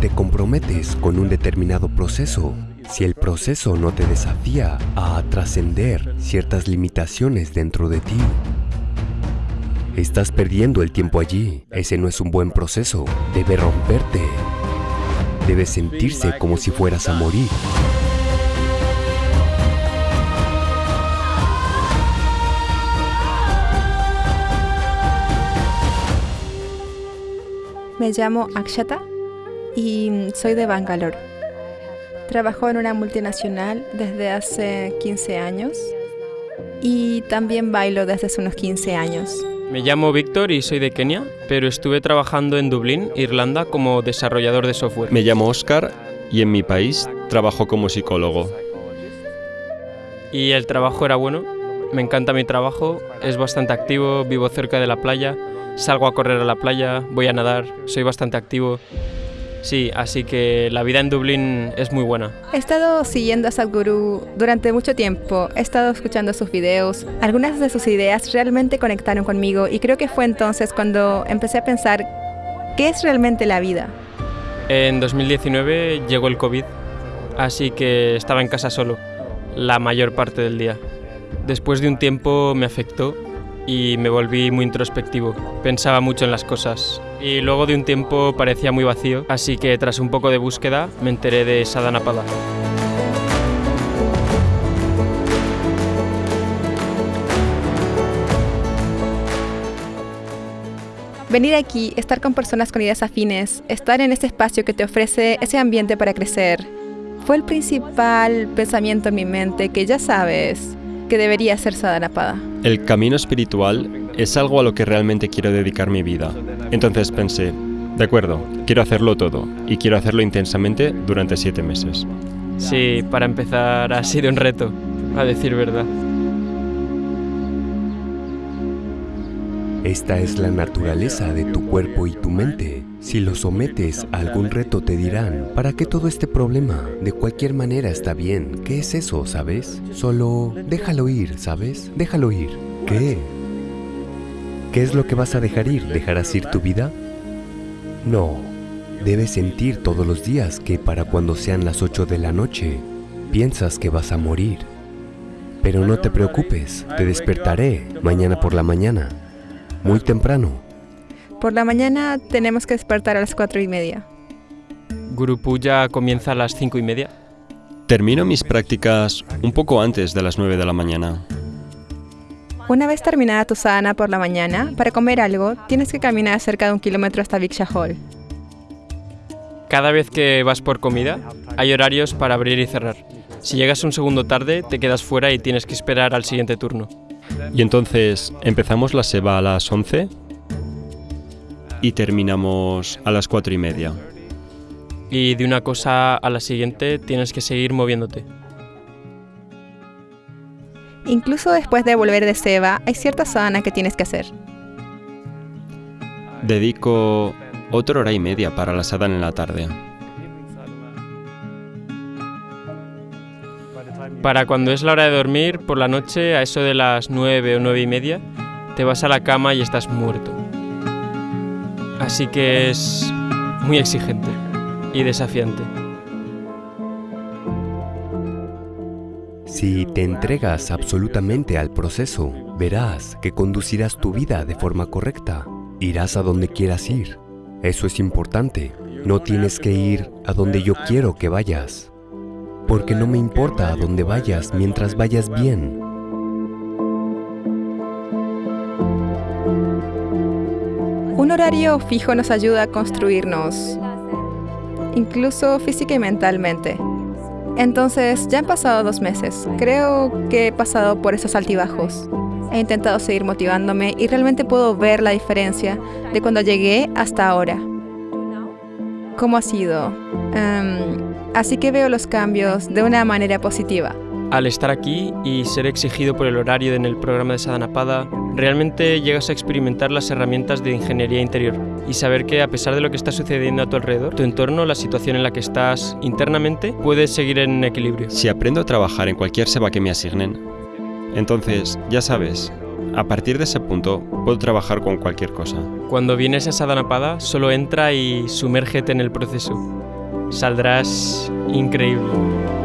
te comprometes con un determinado proceso, si el proceso no te desafía a trascender ciertas limitaciones dentro de ti, estás perdiendo el tiempo allí. Ese no es un buen proceso. Debe romperte. Debe sentirse como si fueras a morir. Me llamo Akshata y soy de Bangalore. Trabajo en una multinacional desde hace 15 años y también bailo desde hace unos 15 años. Me llamo Víctor y soy de Kenia, pero estuve trabajando en Dublín, Irlanda, como desarrollador de software. Me llamo Oscar y en mi país trabajo como psicólogo. Y el trabajo era bueno, me encanta mi trabajo, es bastante activo, vivo cerca de la playa, salgo a correr a la playa, voy a nadar, soy bastante activo. Sí, así que la vida en Dublín es muy buena. He estado siguiendo a Sadhguru durante mucho tiempo, he estado escuchando sus videos, algunas de sus ideas realmente conectaron conmigo y creo que fue entonces cuando empecé a pensar, ¿qué es realmente la vida? En 2019 llegó el COVID, así que estaba en casa solo, la mayor parte del día. Después de un tiempo me afectó y me volví muy introspectivo. Pensaba mucho en las cosas y luego de un tiempo parecía muy vacío, así que tras un poco de búsqueda me enteré de Sadhanapada. Venir aquí, estar con personas con ideas afines, estar en ese espacio que te ofrece ese ambiente para crecer, fue el principal pensamiento en mi mente que ya sabes que debería ser Sadhanapada. El camino espiritual es algo a lo que realmente quiero dedicar mi vida. Entonces pensé, de acuerdo, quiero hacerlo todo y quiero hacerlo intensamente durante siete meses. Sí, para empezar ha sido un reto, a decir verdad. Esta es la naturaleza de tu cuerpo y tu mente. Si lo sometes a algún reto te dirán, ¿para qué todo este problema? De cualquier manera está bien. ¿Qué es eso, sabes? Solo déjalo ir, ¿sabes? Déjalo ir. ¿Qué? ¿Qué es lo que vas a dejar ir? ¿Dejarás ir tu vida? No. Debes sentir todos los días que para cuando sean las 8 de la noche, piensas que vas a morir. Pero no te preocupes, te despertaré mañana por la mañana, muy temprano. Por la mañana tenemos que despertar a las cuatro y media. Guru Puja comienza a las cinco y media. Termino mis prácticas un poco antes de las 9 de la mañana. Una vez terminada tu sadhana por la mañana, para comer algo, tienes que caminar cerca de un kilómetro hasta Viksha Hall. Cada vez que vas por comida, hay horarios para abrir y cerrar. Si llegas un segundo tarde, te quedas fuera y tienes que esperar al siguiente turno. Y entonces, ¿empezamos la seba a las 11? Y terminamos a las 4 y media. Y de una cosa a la siguiente tienes que seguir moviéndote. Incluso después de volver de Seva, hay cierta sadhana que tienes que hacer. Dedico otra hora y media para la sadhana en la tarde. Para cuando es la hora de dormir, por la noche, a eso de las 9 o 9 y media, te vas a la cama y estás muerto. Así que es muy exigente y desafiante. Si te entregas absolutamente al proceso, verás que conducirás tu vida de forma correcta. Irás a donde quieras ir. Eso es importante. No tienes que ir a donde yo quiero que vayas. Porque no me importa a dónde vayas mientras vayas bien. Un horario fijo nos ayuda a construirnos, incluso física y mentalmente. Entonces, ya han pasado dos meses. Creo que he pasado por esos altibajos. He intentado seguir motivándome y realmente puedo ver la diferencia de cuando llegué hasta ahora. ¿Cómo ha sido? Em, así que veo los cambios de una manera positiva. Al estar aquí y ser exigido por el horario en el programa de Sadhanapada, realmente llegas a experimentar las herramientas de ingeniería interior y saber que a pesar de lo que está sucediendo a tu alrededor, tu entorno, la situación en la que estás internamente, puedes seguir en equilibrio. Si aprendo a trabajar en cualquier seba que me asignen, entonces, ya sabes, a partir de ese punto puedo trabajar con cualquier cosa. Cuando vienes a Sadhanapada, solo entra y sumérgete en el proceso. Saldrás increíble.